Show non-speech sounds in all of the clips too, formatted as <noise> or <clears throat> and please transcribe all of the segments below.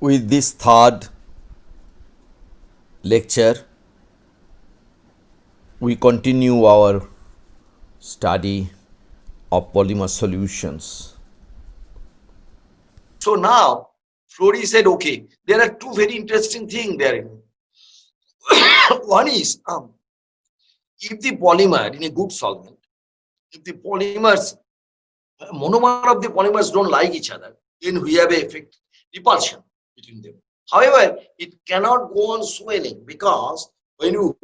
with this third lecture we continue our study of polymer solutions. So now Flory said okay there are two very interesting things there. <coughs> One is um, if the polymer in a good solvent if the polymers monomer of the polymers don't like each other then we have a effect repulsion between them. However, it cannot go on swelling because when you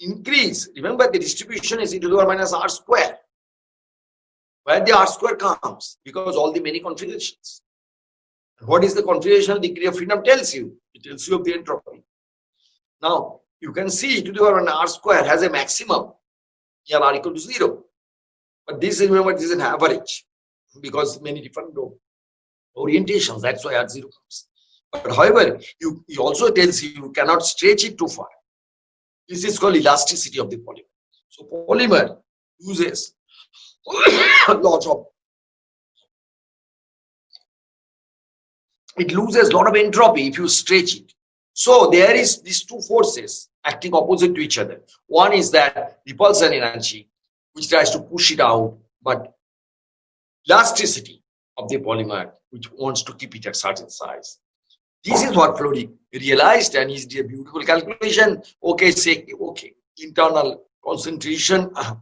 increase, remember the distribution is e to the power minus r square. Where the r square comes because all the many configurations. What is the configuration degree of freedom tells you? It tells you of the entropy. Now, you can see e to the power minus r square has a maximum here r equal to 0. But this, remember, this is an average because many different orientations. That's why R0 comes. But however, you, he also tells you you cannot stretch it too far. This is called elasticity of the polymer. So polymer uses <coughs> lots of it loses a lot of entropy if you stretch it. So there is these two forces acting opposite to each other. One is that repulsion energy, which tries to push it out, but elasticity of the polymer which wants to keep it at certain size. This is what Flory realized and did a beautiful calculation. Okay, say, okay, internal concentration uh,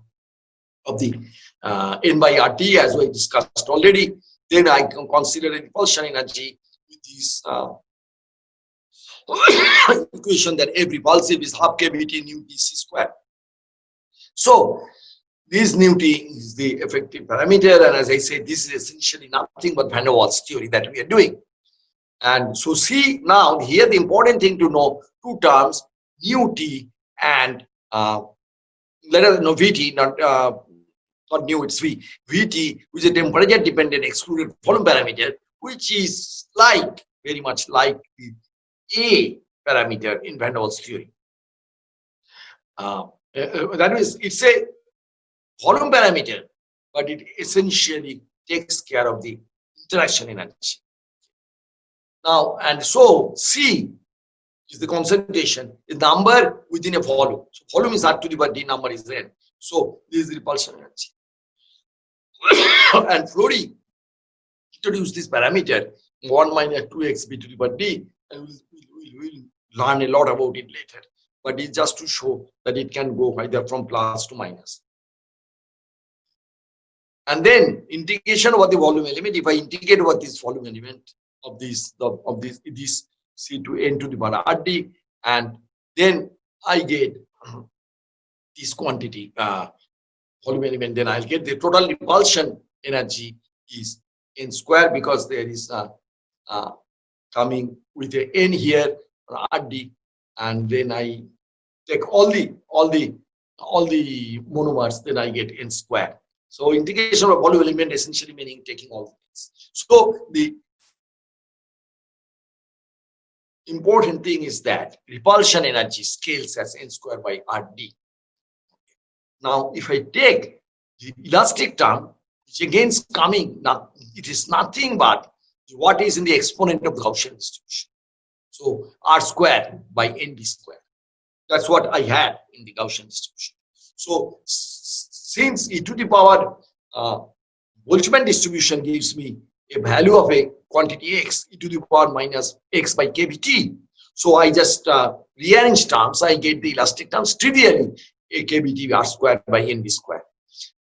of the uh, N by RT as we discussed already. Then I can consider a repulsion energy with this uh, <coughs> equation that every repulsive is half kBt nu dc square. So this nu t is the effective parameter and as I said this is essentially nothing but van der Waals theory that we are doing. And so see now here the important thing to know two terms nu t and uh, let us know vt not uh, not nu it's v vt which is a temperature dependent excluded volume parameter which is like very much like the a parameter in van der Waals theory. Uh, uh, that is it's a volume parameter, but it essentially takes care of the interaction energy. Now, and so C is the concentration, the number within a volume. So volume is R to the power D number is N. So this is repulsion energy. <coughs> and Flory introduced this parameter 1 minus 2x b to the power d and we'll, we'll, we'll learn a lot about it later. But it's just to show that it can go either from plus to minus and then integration over the volume element if i integrate over this volume element of this of, this this c to n to the power rd and then i get <clears throat> this quantity uh, volume element then i'll get the total repulsion energy is n square because there is a, uh, coming with a n here rd and then i take all the all the all the monomers then i get n square so integration of volume element essentially meaning taking all things. So the important thing is that repulsion energy scales as n square by rd. Now, if I take the elastic term, which again is coming, now it is nothing but what is in the exponent of the Gaussian distribution. So r square by nd square. That's what I had in the Gaussian distribution. So since e to the power uh, Boltzmann distribution gives me a value of a quantity x e to the power minus x by kBt. So I just uh, rearrange terms, I get the elastic terms trivially a kBt r squared by nb square.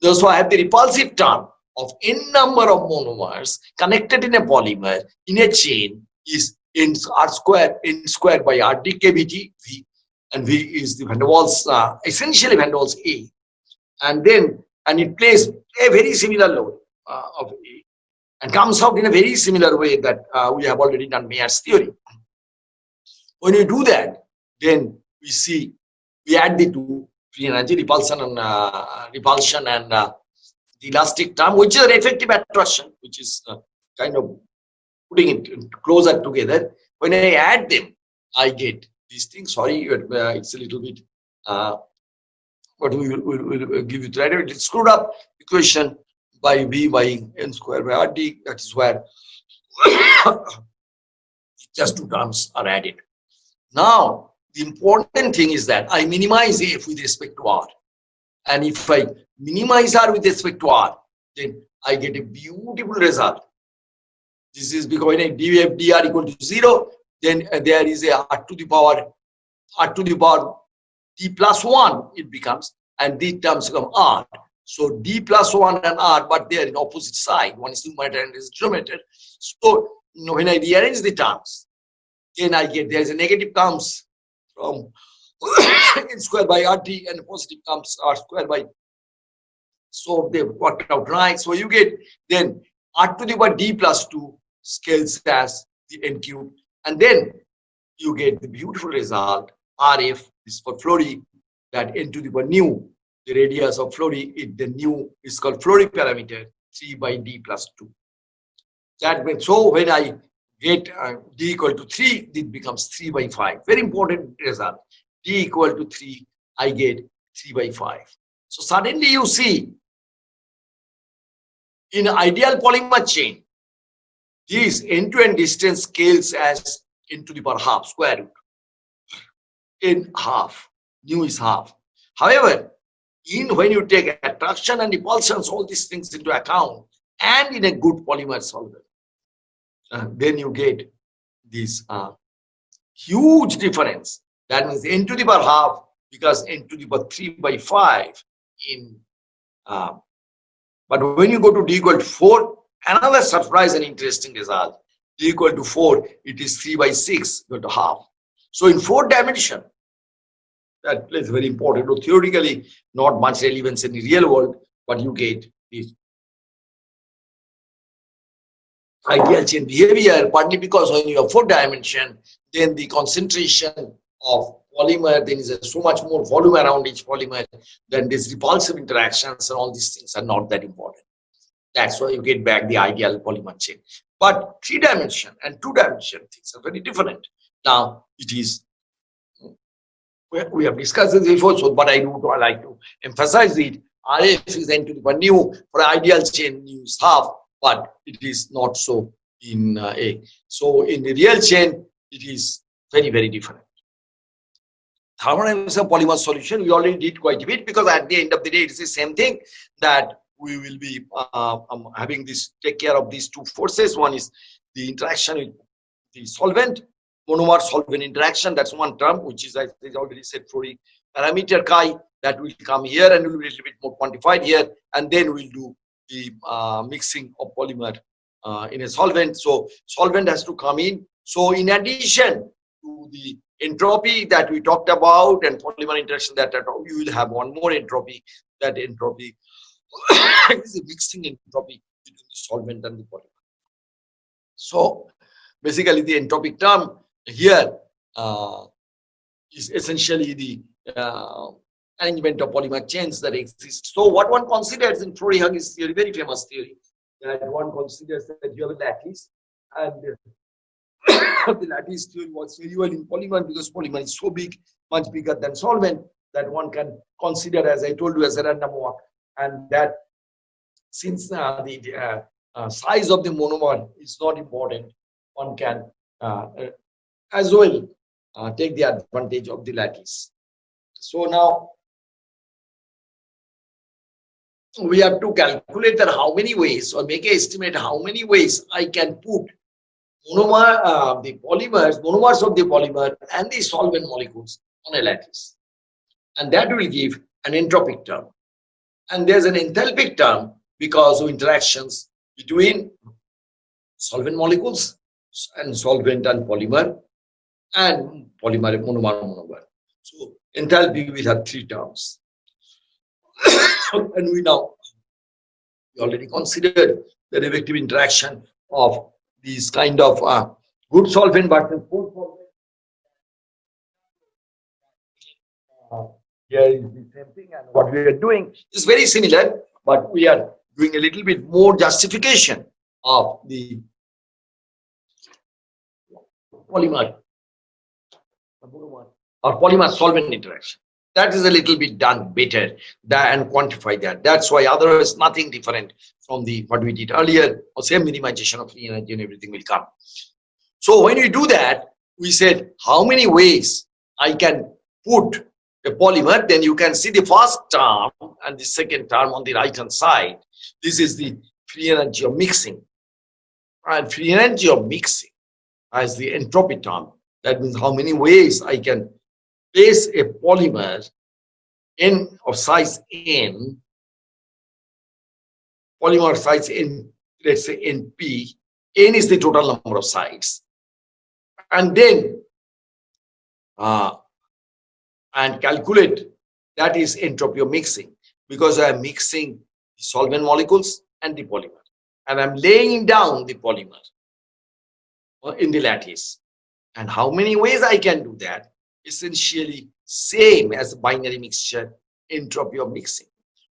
So I have the repulsive term of n number of monomers connected in a polymer in a chain is n r square n square by r d kBt v and v is the van der Waals uh, essentially van der Waals a and then and it plays a very similar load uh, of A and comes out in a very similar way that uh, we have already done Mayer's theory. When you do that, then we see we add the two free energy repulsion and uh, repulsion and uh, the elastic term, which is an effective attraction, which is uh, kind of putting it closer together. When I add them, I get these things. Sorry, uh, it's a little bit but we will, will, will give you the right It's screwed up equation by v by n square by rd. That is where <coughs> just two terms are added. Now, the important thing is that I minimize F with respect to R. And if I minimize R with respect to R, then I get a beautiful result. This is because when I df dr equal to 0, then uh, there is a r to the power r to the power d plus 1 it becomes and these terms become r. So d plus 1 and r but they are in opposite side. One is numerator and is denominator. So you know, when I rearrange the terms, then I get there is a negative comes from <coughs> n square by rt and positive comes r square by so they worked out right so you get then r to the power d plus 2 scales as the n cube and then you get the beautiful result rf is for Flory that n to the power nu the radius of Flory it the new is called Flory parameter 3 by d plus 2 that means so when i get uh, d equal to 3 it becomes 3 by 5 very important result. D equal to 3 i get 3 by 5 so suddenly you see in ideal polymer chain this end-to-end distance scales as n to the power half square root. In half nu is half. However in when you take attraction and repulsions all these things into account and in a good polymer solvent uh, then you get this uh, huge difference. That means n to the power half because n to the power 3 by 5 in uh, but when you go to d equal to 4 another surprise and interesting result d equal to 4 it is 3 by 6 equal to half so in four dimension that is very important so theoretically not much relevance in the real world but you get this ideal chain behavior, partly because when you have four dimension, then the concentration of polymer, then is so much more volume around each polymer, then these repulsive interactions and all these things are not that important. That's why you get back the ideal polymer chain. But three dimension and two dimension things are very different. Now it is we have discussed this before, so but I do I like to emphasize it. RF is n to the nu for ideal chain use half but it is not so in uh, A. So in the real chain, it is very, very different. Thermodynamics of polymer solution, we already did quite a bit because at the end of the day, it's the same thing that we will be uh, um, having this take care of these two forces. One is the interaction with the solvent, monomer solvent interaction. That's one term, which is, I already said, Flory parameter chi that will come here and will be a little bit more quantified here. And then we'll do the uh, mixing of polymer uh, in a solvent. So solvent has to come in. So in addition to the entropy that we talked about and polymer interaction that you will have one more entropy. That entropy <coughs> is a mixing entropy between the solvent and the polymer. So basically the entropic term here uh, is essentially the uh, arrangement of polymer chains that exist. So what one considers in Flory-Huggins theory, very famous theory, that one considers that you have a lattice and <coughs> the lattice theory works very well in polymer because polymer is so big, much bigger than solvent that one can consider, as I told you, as a random walk. And that since uh, the uh, uh, size of the monomer is not important, one can uh, as well uh, take the advantage of the lattice. So now we have to calculate that how many ways or make an estimate how many ways I can put monomer, uh, the polymers, monomers of the polymer and the solvent molecules on a lattice. And that will give an entropic term. And there's an enthalpic term because of interactions between solvent molecules and solvent and polymer and polymer monomer monomer. So enthalpy we have three terms. <coughs> and we now we already considered the reactive interaction of these kind of uh, good solvent but poor solvent. Uh, here is the same thing and what we are doing is very similar but we are doing a little bit more justification of the polymer or polymer solvent interaction that is a little bit done better and quantify that. That's why otherwise nothing different from the what we did earlier or same minimization of free energy and everything will come. So when we do that, we said how many ways I can put a polymer, then you can see the first term and the second term on the right hand side. This is the free energy of mixing. And free energy of mixing as the entropy term. That means how many ways I can place a polymer n of size n, polymer size n, let's say np, n is the total number of sites. And then uh, and calculate that is entropy of mixing because I am mixing the solvent molecules and the polymer and I'm laying down the polymer in the lattice. And how many ways I can do that? Essentially same as binary mixture entropy of mixing.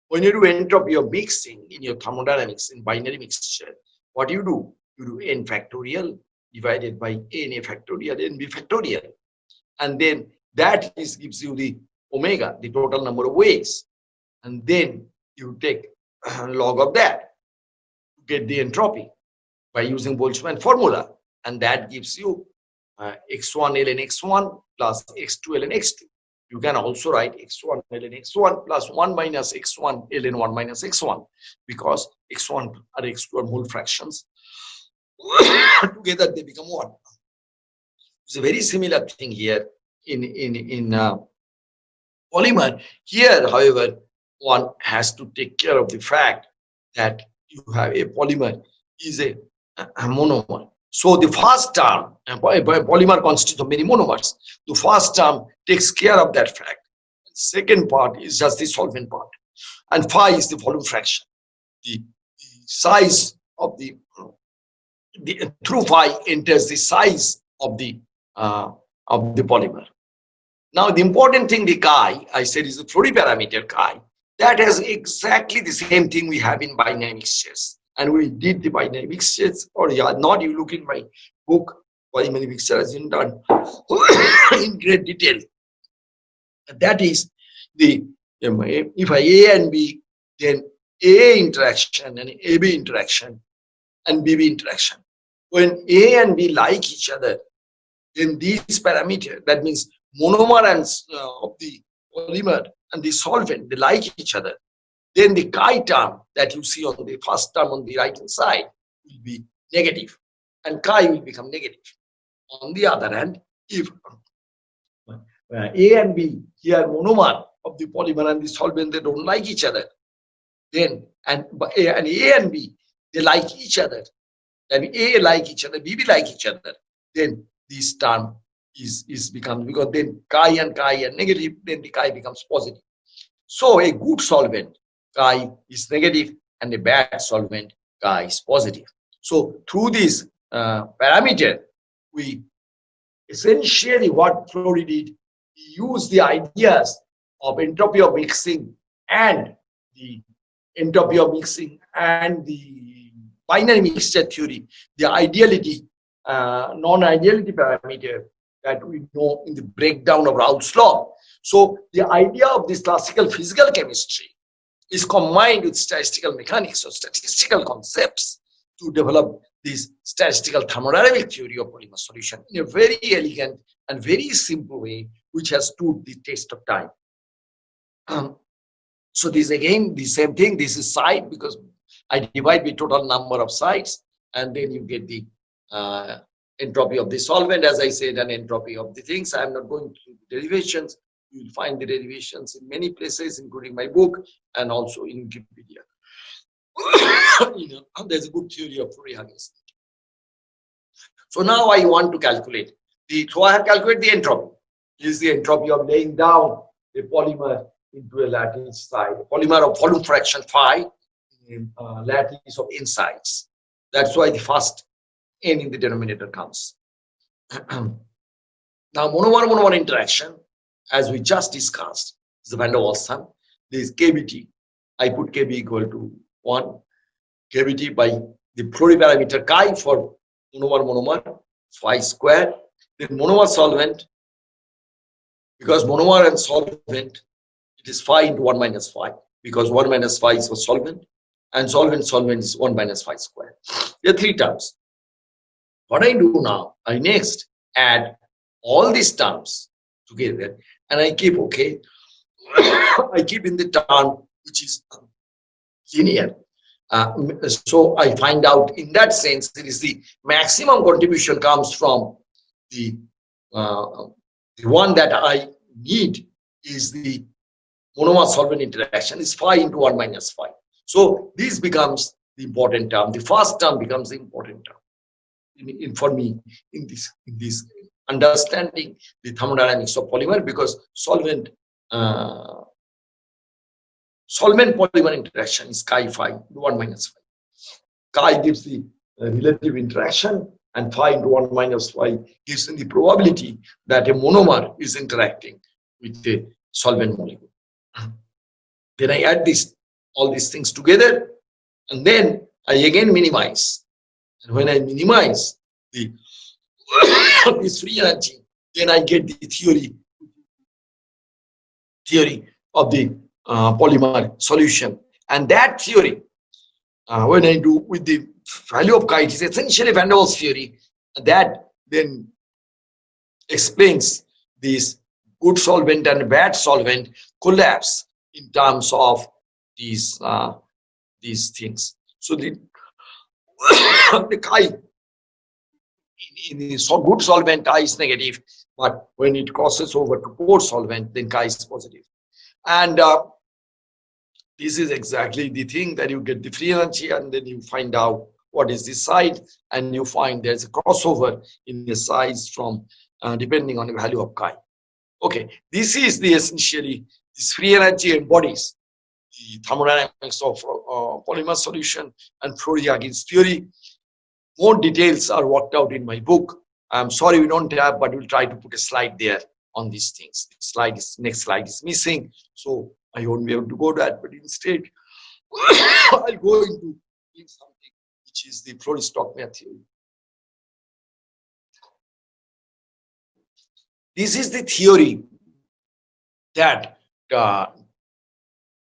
When you do entropy of mixing in your thermodynamics in binary mixture, what do you do? You do n factorial divided by n a factorial, n b factorial. And then that is gives you the omega, the total number of ways. And then you take log of that to get the entropy by using Boltzmann formula. And that gives you uh, x1 ln x1 plus x2 ln x2. You can also write x1 ln x1 plus 1 minus x1 ln 1 minus x1 because x1 and x2 are mole fractions. <coughs> Together they become 1. It's a very similar thing here in in in uh, polymer. Here, however, one has to take care of the fact that you have a polymer is a, a monomer. So the first term, polymer consists of many monomers. The first term takes care of that fact. Second part is just the solvent part. And phi is the volume fraction. The, the size of the, the through phi enters the size of the uh, of the polymer. Now, the important thing, the chi, I said is the parameter chi. That has exactly the same thing we have in binary mixtures. And we did the binary mixtures, or yeah, not you look in my book, binary mixture has been done <coughs> in great detail. That is the, if I A and B, then A interaction and AB interaction and BB interaction. When A and B like each other, then these parameters, that means monomer and uh, of the polymer and the solvent, they like each other. Then the chi term that you see on the first term on the right hand side will be negative and chi will become negative. On the other hand, if A and B here monomer of the polymer and the solvent, they don't like each other. Then and A and A and B, they like each other. Then A like each other, B, B like each other. Then this term is, is becomes because then chi and chi are negative, then the chi becomes positive. So a good solvent, is negative, and the bad solvent, chi is positive. So through this uh, parameter, we essentially what Flory did, he used the ideas of entropy of mixing and the entropy of mixing and the binary mixture theory, the ideality, uh, non-ideality parameter that we know in the breakdown of Raoult's law. So the idea of this classical physical chemistry is combined with statistical mechanics or statistical concepts to develop this statistical thermodynamic theory of polymer solution in a very elegant and very simple way, which has stood the test of time. Um, so this again, the same thing, this is side because I divide the total number of sites and then you get the uh, entropy of the solvent, as I said, and entropy of the things. I'm not going to derivations. You will find the derivations in many places, including my book and also in Wikipedia. <coughs> you know, there's a good theory of Flory-Huggins. So now I want to calculate the, so I have calculated the entropy. This is the entropy of laying down a polymer into a lattice side, a polymer of volume fraction phi, uh, lattice of insides. That's why the first n in the denominator comes. <coughs> now, monomer-monomer interaction, as we just discussed, is the van der Waals sum. This KBT, I put KB equal to 1, KBT by the Flory parameter chi for monomer-monomer, phi square, then monomer solvent, because monomer and solvent, it is phi into 1 minus phi, because 1 minus phi is for solvent, and solvent solvent is 1 minus phi square. There are three terms. what I do now, I next add all these terms together and I keep, okay, <coughs> I keep in the term which is linear. Uh, so I find out in that sense, it is the maximum contribution comes from the, uh, the one that I need is the monomer solvent interaction is phi into 1 minus phi. So this becomes the important term. The first term becomes the important term in, in, for me in this in this understanding the thermodynamics of polymer because solvent uh, solvent polymer interaction is chi phi 1 minus phi. Chi gives the uh, relative interaction and phi into 1 minus phi gives the probability that a monomer is interacting with the solvent molecule. <clears throat> Then I add this all these things together and then I again minimize. And when I minimize the <laughs> this free energy, then I get the theory theory of the uh, polymer solution. And that theory, uh, when I do with the value of it is essentially Van der Waals theory that then explains this good solvent and bad solvent collapse in terms of these uh, these things. So the <coughs> the chi so good solvent chi is negative, but when it crosses over to poor solvent, then chi is positive. And uh, this is exactly the thing that you get the free energy and then you find out what is the side and you find there's a crossover in the size from uh, depending on the value of chi. Okay, this is the essentially this free energy embodies the thermodynamics of uh, polymer solution and Flory-Huggins theory. More details are worked out in my book. I'm sorry we don't have, but we'll try to put a slide there on these things. Slide is next slide is missing, so I won't be able to go to that. But instead, <coughs> I'll go into something which is the Flory-Stockmayer theory. This is the theory that uh,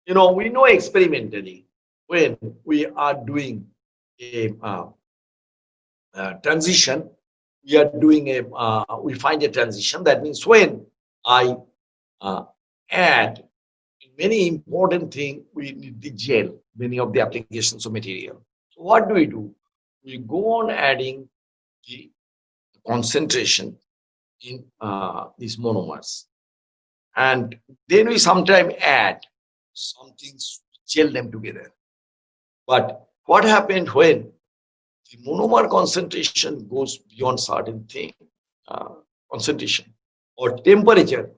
you know, we know experimentally when we are doing a, uh, uh, transition, we are doing a, uh, we find a transition. That means when I uh, add many important thing, we need the gel, many of the applications of material. So what do we do? We go on adding the concentration in uh, these monomers. And then we sometimes add some things gel them together. But what happened when the monomer concentration goes beyond certain thing, uh, concentration or temperature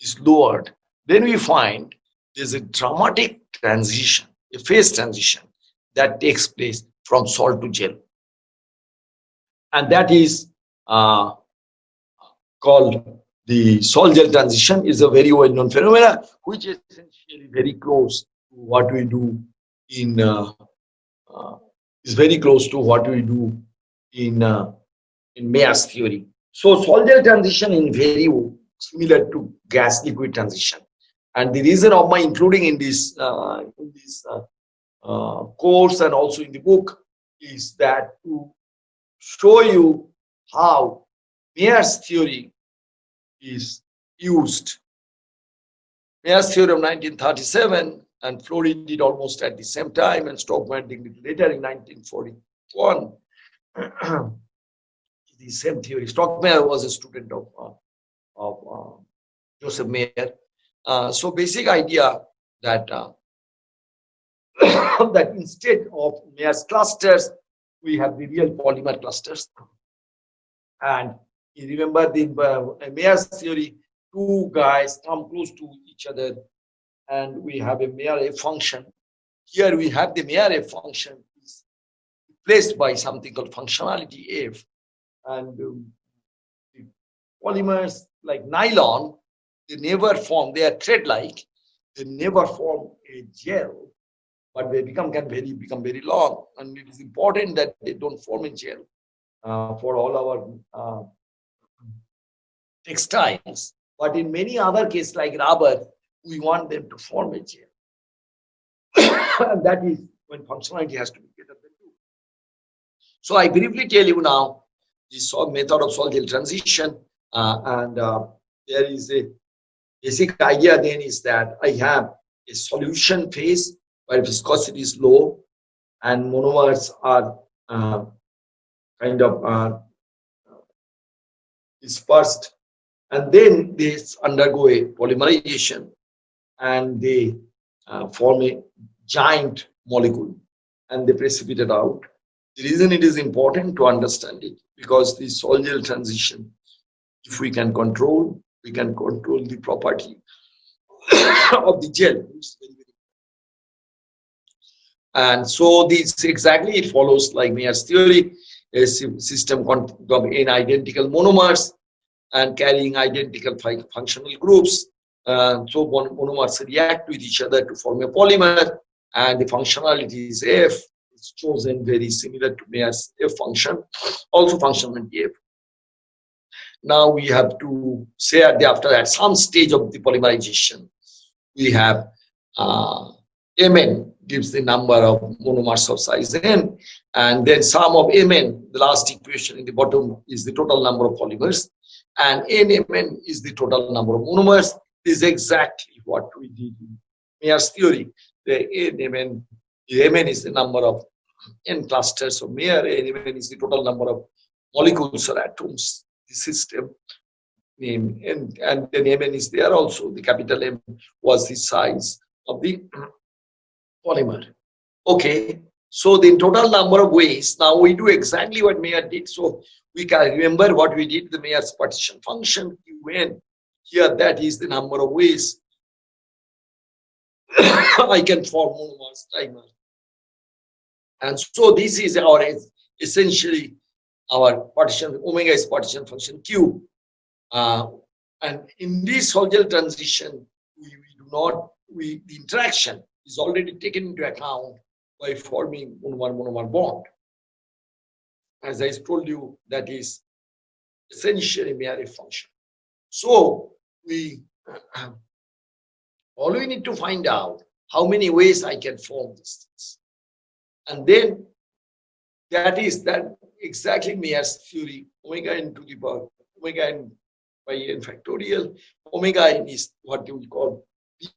is lowered, then we find there's a dramatic transition, a phase transition that takes place from sol to gel. And that is uh, called the sol gel transition is a very well known phenomena, which is essentially very close to what we do in, uh, uh, is very close to what we do in, uh, in Mayer's theory. So gel transition is very similar to gas liquid transition. And the reason of my including in this, uh, in this uh, uh, course and also in the book is that to show you how Mayer's theory is used. Mayer's theorem 1937 and Flory did almost at the same time and Stockmayer did later in 1941. <clears throat> the same theory. Stockmayer was a student of, uh, of uh, Joseph Mayer. Uh, so basic idea that uh, <coughs> that instead of Mayer's clusters, we have the real polymer clusters. And you remember the uh, Mayer's theory, two guys come close to each other and we have a Mayer function. Here we have the Mayer function is replaced by something called functionality F. And um, polymers like nylon, they never form, they are thread-like, they never form a gel, but they become can very become very long. And it is important that they don't form a gel uh, for all our uh, textiles. But in many other cases like rubber, we want them to form a chain. <coughs> and that is when functionality has to be greater than two. So I briefly tell you now this method of sol-gel transition uh, and uh, there is a basic idea then is that I have a solution phase where viscosity is low and monomers are uh, kind of uh, dispersed and then they undergo a polymerization and they uh, form a giant molecule and they precipitate out. The reason it is important to understand it because the sol-gel transition, if we can control, we can control the property <coughs> of the gel. And so this exactly it follows like Mayer's theory, a system of identical monomers and carrying identical functional groups. Uh, so monomers react with each other to form a polymer and the functionality is F. It's chosen very similar to Mayer's F function, also functionality F. Now we have to say at the, after at some stage of the polymerization, we have uh, Mn gives the number of monomers of size n, and then sum of Mn, the last equation in the bottom is the total number of polymers, and Nmn is the total number of monomers. Is exactly what we did in Mayer's theory. The Nmn, Mn is the number of n clusters. Of Mayer, Nmn is the total number of molecules or atoms. The system name and and then Mn is there also. The capital M was the size of the <clears throat> polymer. Okay. So the total number of ways. Now we do exactly what Mayer did. So we can remember what we did. The Mayer's partition function when here that is the number of ways <coughs> I can form monomers timer and so this is our essentially our partition omega is partition function q. Uh, and in this sol-gel transition we, we, do not we the interaction is already taken into account by forming monomer monomer bond. As i told you that is essentially Mayer function. So we um, all we need to find out how many ways i can form these things and then that is that exactly Mayer's theory, omega n to the power, omega n by n factorial. Omega n is what we call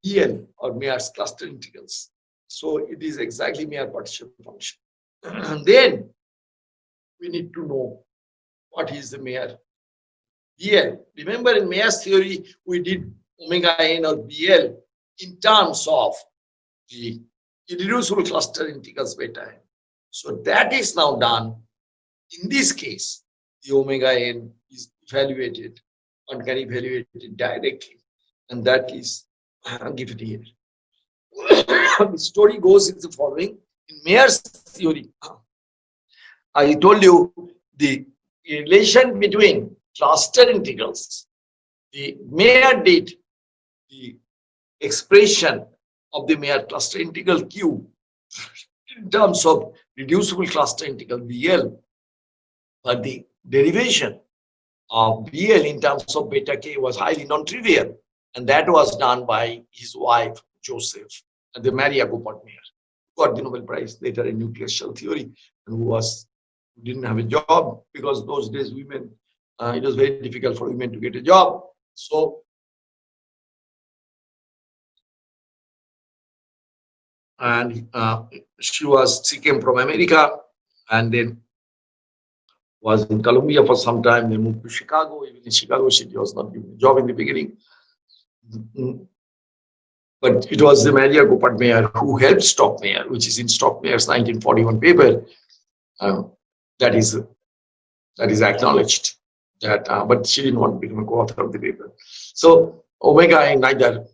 BL or Mayer's cluster integrals. So it is exactly Mayer partition function. <clears throat> and then we need to know what is the Mayer BL. Remember in Mayer's theory, we did omega n or BL in terms of the irreducible cluster integrals beta n. So that is now done. In this case, the omega n is evaluated, one can evaluate it directly, and that is uh, given here. <coughs> the story goes in the following. In Mayer's theory, I told you the relation between cluster integrals, the Mayer did the expression of the Mayer cluster integral Q <laughs> in terms of reducible cluster integral BL, but the derivation of BL in terms of beta K was highly non-trivial, and that was done by his wife, Joseph, and the Maria Goeppert Mayer, who got the Nobel Prize later in nuclear shell theory, and who was didn't have a job because those days women, uh, it was very difficult for women to get a job. So and uh, she was she came from America and then was in Columbia for some time. They moved to Chicago. Even in Chicago, she was not given a job in the beginning. But it was the Maria Goeppert Mayer who helped Stockmayer, which is in Stockmayer's 1941 paper. Uh, that is that is acknowledged. That, uh, but she didn't want to become a co-author of the paper. So Omega and neither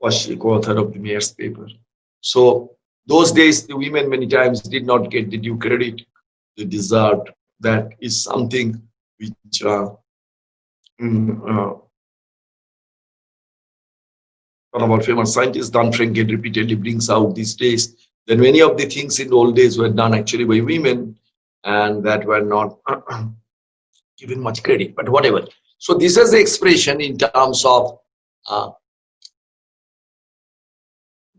was the co-author of the Mayer's paper. So those days, the women many times did not get the due credit they deserved. That is something which uh, mm, uh, one of our famous scientists, Daan Frenkel, repeatedly brings out these days that many of the things in the old days were done actually by women and that were not <clears throat> given much credit, but whatever. So this is the expression in terms of uh,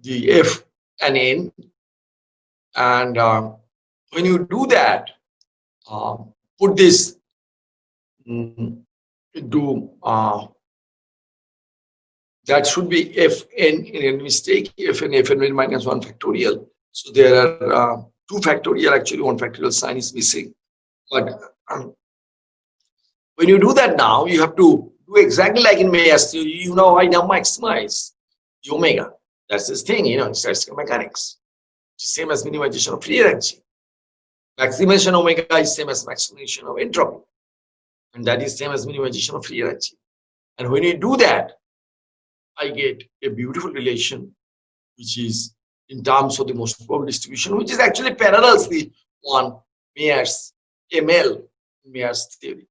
the F and N. And uh, when you do that, uh, put this mm, into uh, that should be fn in a mistake fn minus 1 factorial so there are uh, two factorial actually one factorial sign is missing but um, when you do that now you have to do exactly like in Mayer's theory you know I now maximize the omega. That's this thing you know in statistical mechanics. Same as minimization of free energy. Maximization omega is same as maximization of entropy. And that is same as minimization of free energy. And when you do that I get a beautiful relation which is in terms of the most probable distribution, which is actually parallels the one Mayer's ML Mayer's theory.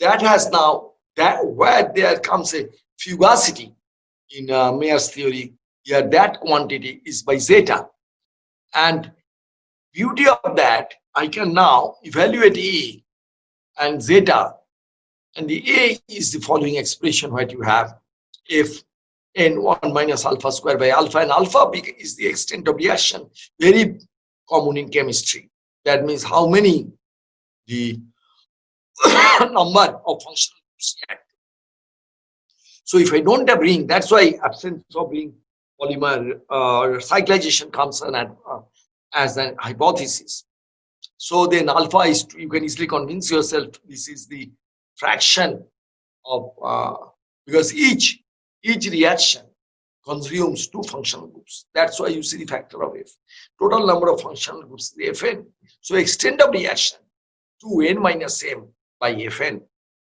That has now that where there comes a fugacity in uh, Mayer's theory. Here, that quantity is by zeta, and beauty of that I can now evaluate A and zeta, and the A is the following expression what you have. If n1 minus alpha square by alpha and alpha is the extent of reaction very common in chemistry. That means how many the <coughs> number of functional groups so if i don't have ring that's why absence of ring polymer uh, cyclization comes at, uh, as an hypothesis so then alpha is you can easily convince yourself this is the fraction of uh, because each each reaction consumes two functional groups. That's why you see the factor of F. Total number of functional groups is Fn. So extent of reaction 2n minus m by Fn.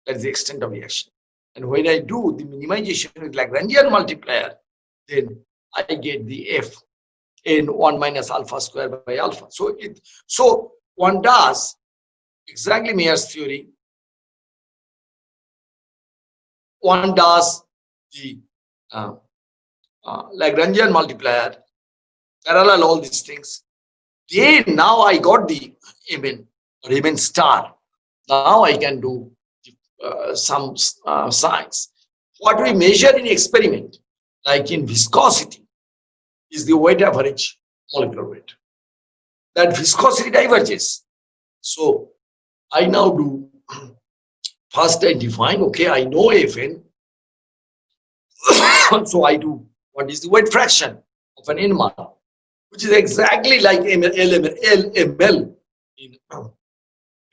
That is the extent of the action. And when I do the minimization with Lagrangian multiplier, then I get the F in 1 minus alpha square by alpha. So it so one does exactly Mayer's theory. One does the uh, uh, Lagrangian multiplier, parallel all these things. Then now I got the Mn or Mn star. Now I can do uh, some uh, science. What we measure in experiment, like in viscosity, is the weight average molecular weight. That viscosity diverges. So I now do, <clears throat> first I define, okay, I know Fn, <coughs> so I do what is the weight fraction of an NMR, which is exactly like LML in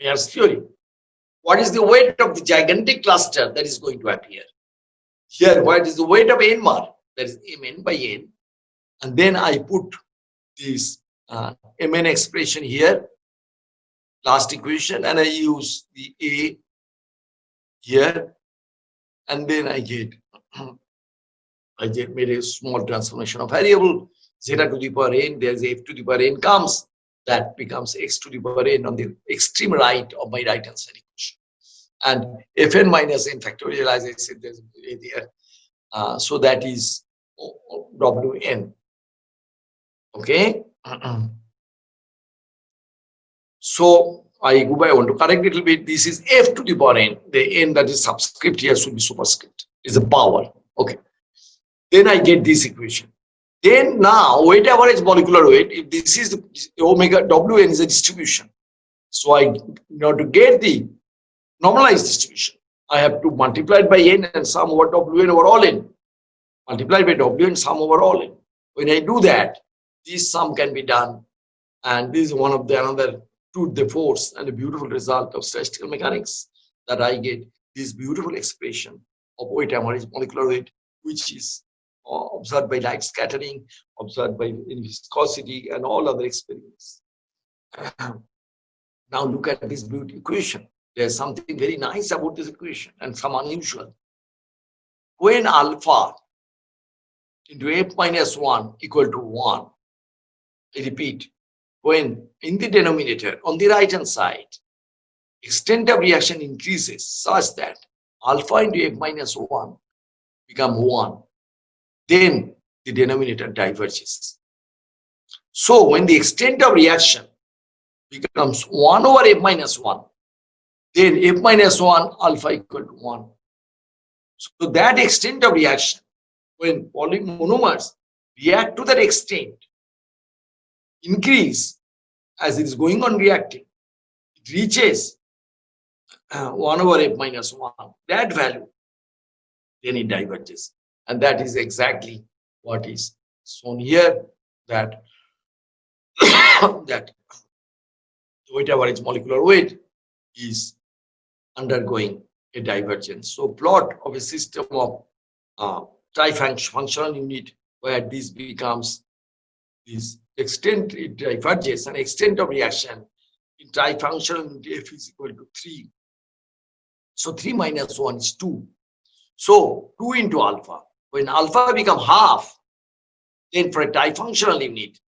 Mayer's theory. What is the weight of the gigantic cluster that is going to appear? Here, what is the weight of NMR? That is Mn by N. And then I put this uh, Mn expression here, last equation, and I use the A here, and then I get <clears throat> I just made a small transformation of variable zeta to the power n, there's f to the power n comes, that becomes x to the power n on the extreme right of my right hand side equation. And fn minus n factorial, as I said, there's there. Uh, so that is wn. Okay. <clears throat> so I go by, I want to correct a little bit. This is f to the power n. The n that is subscript here should be superscript. Is a power. Okay. Then I get this equation. Then now weight average molecular weight, if this is the omega Wn is a distribution. So I in order to get the normalized distribution, I have to multiply it by n and sum over Wn over all n. Multiply by Wn sum over all n. When I do that, this sum can be done. And this is one of the another to the force and a beautiful result of statistical mechanics that I get this beautiful expression of weight average molecular weight, which is observed by light scattering, observed by viscosity and all other experiments. <clears throat> now look at this beauty equation. There's something very nice about this equation and some unusual. When alpha into f minus 1 equal to 1, I repeat, when in the denominator on the right hand side, extent of reaction increases such that alpha into f minus 1 become 1 then the denominator diverges. So when the extent of reaction becomes 1 over f minus 1, then f minus 1 alpha equal to 1. So that extent of reaction, when polymonomers react to that extent, increase as it is going on reacting, it reaches uh, 1 over f minus 1, that value, then it diverges. And that is exactly what is shown here, that, <coughs> that weight average molecular weight is undergoing a divergence. So plot of a system of uh, trifunctional unit where this becomes this extent it diverges and extent of reaction in trifunctional unit f is equal to 3. So 3 minus 1 is 2. So 2 into alpha. When alpha become half, then for a trifunctional unit,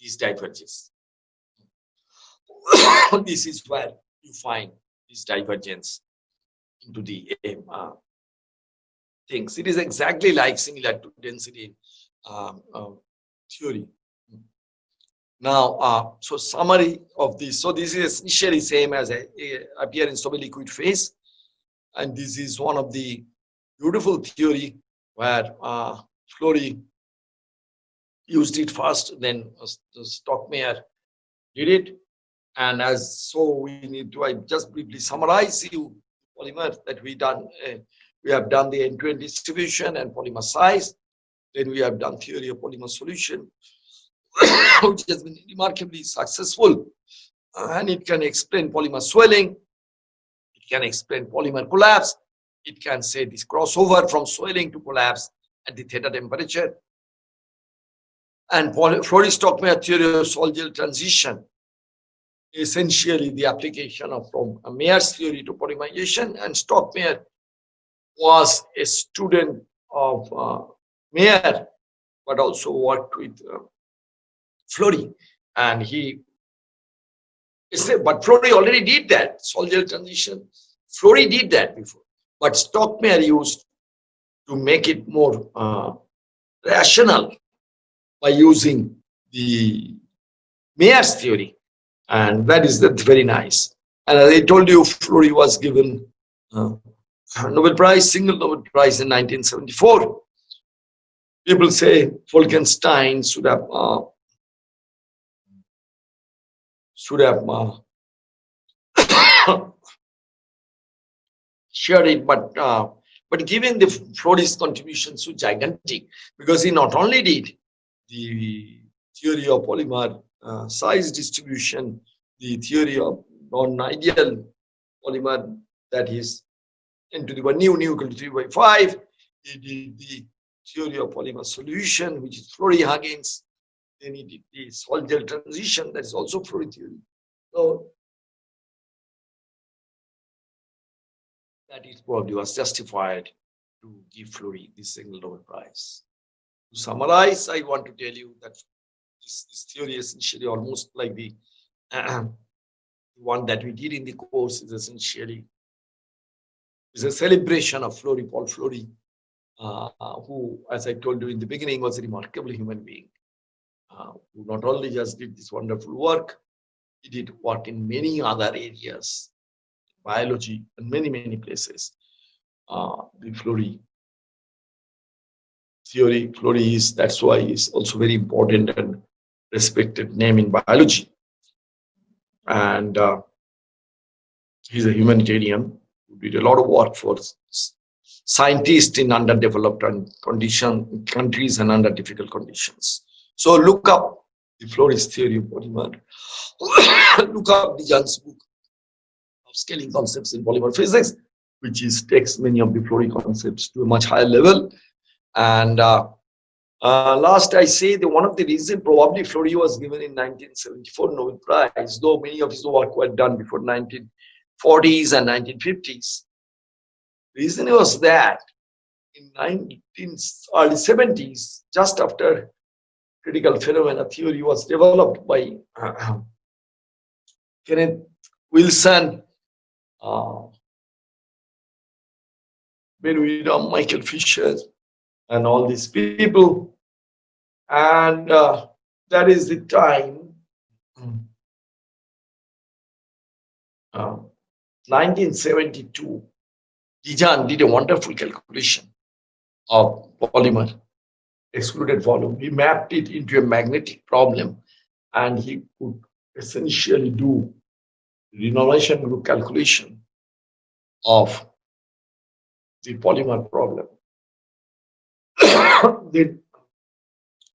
this diverges. <coughs> this is where you find this divergence into the uh, things. It is exactly like similar to density um, uh, theory. Now, uh, so summary of this. So this is essentially same as a, a appear in stable liquid phase. And this is one of the beautiful theory where uh, Flory used it first, then the Stockmayer did it. And as so we need to, I just briefly summarize you polymer that we done. Uh, we have done the end-to-end distribution and polymer size. Then we have done theory of polymer solution, <coughs> which has been remarkably successful. Uh, and it can explain polymer swelling. It can explain polymer collapse. It can say this crossover from swelling to collapse at the theta temperature. And Flory-Stockmayer theory of sol-gel transition essentially the application of from Mayer's theory to polymerization. And Stockmayer was a student of uh, Mayer but also worked with uh, Flory and he said, but Flory already did that sol-gel transition. Flory did that before but Stockmayer used to make it more uh, rational by using the Mayer's theory and that is that's very nice. And as I told you, Flory was given uh, Nobel Prize, single Nobel Prize in 1974. People say Volkenstein should have uh, should have uh, shared it, but uh, but given the Flory's contribution so gigantic, because he not only did the theory of polymer uh, size distribution, the theory of non-ideal polymer that is n to the power nu nu equal to 3 by 5. He did the theory of polymer solution, which is Flory-Huggins. Then he did the sol-gel transition, that is also Flory theory. So that is probably was justified to give Flory the single Nobel Prize. To summarize, I want to tell you that this, this theory essentially almost like the uh, one that we did in the course is essentially is a celebration of Flory, Paul Flory, uh, who, as I told you in the beginning, was a remarkable human being, uh, who not only just did this wonderful work, he did work in many other areas, biology, and many, many places. Uh, the Flory theory, Flory is, that's why is also very important and respected name in biology. And uh, he's a humanitarian who did a lot of work for scientists in underdeveloped and condition countries and under difficult conditions. So look up the Flory's theory of polymer. <coughs> look up de Gennes' book of scaling concepts in polymer physics, which is takes many of the Flory concepts to a much higher level. And uh, uh, last I say the one of the reason probably Flory was given in 1974 Nobel Prize, though many of his work were done before 1940s and 1950s. Reason was that in 19 early 70s, just after critical phenomena theory was developed by uh, Kenneth Wilson, uh, Widom, Michael Fisher, and all these people. And uh, that is the time, uh, 1972, de Gennes did a wonderful calculation of polymer excluded volume. He mapped it into a magnetic problem and he could essentially do renormalization group calculation of the polymer problem. <coughs> then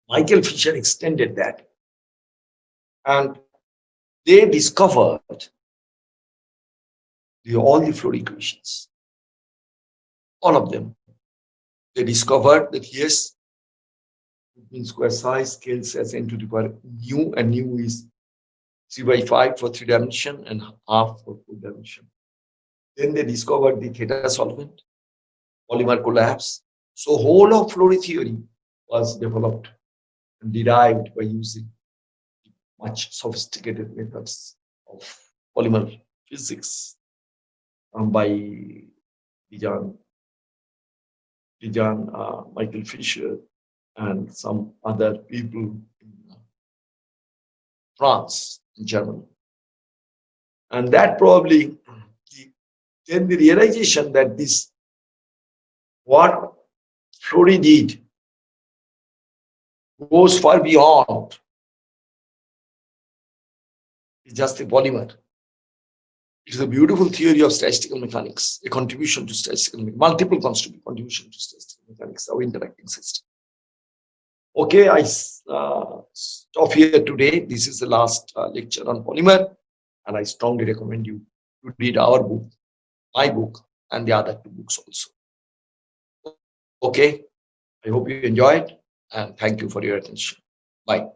Michael Fisher extended that and they discovered the, all the Flory equations, all of them. They discovered that yes, mean square size scales as n to the power nu and nu is 3 by 5 for three dimension and half for four dimension. Then they discovered the theta solvent, polymer collapse. So whole of Flory theory was developed and derived by using much sophisticated methods of polymer physics um, by de Gennes, Dijan uh, Michael Fisher, and some other people in France, and Germany. And that probably, then the realization that this, what Flory did, goes far beyond just a polymer. It is a beautiful theory of statistical mechanics, a contribution to statistical, mechanics, multiple contribution to statistical mechanics of interacting system. Okay, I uh, stop here today. This is the last uh, lecture on polymer, and I strongly recommend you to read our book, my book, and the other two books also. Okay, I hope you enjoyed, and thank you for your attention. Bye.